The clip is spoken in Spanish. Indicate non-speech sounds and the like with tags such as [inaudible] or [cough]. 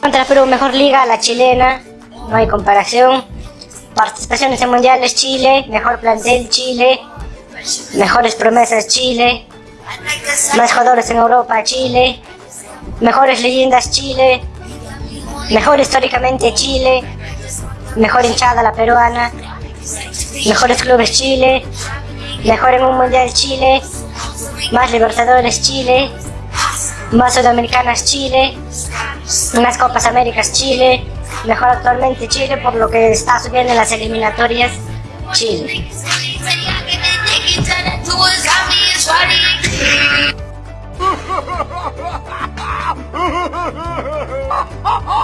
Contra Perú, mejor liga, la chilena, no hay comparación. Participaciones en mundiales, Chile, mejor plantel, Chile, mejores promesas, Chile, más jugadores en Europa, Chile, mejores leyendas, Chile, mejor históricamente, Chile, mejor hinchada, la peruana, mejores clubes, Chile, mejor en un mundial, Chile, más Libertadores, Chile, más Sudamericanas, Chile, unas Copas Américas Chile, mejor actualmente Chile por lo que está subiendo en las eliminatorias Chile. [laughs]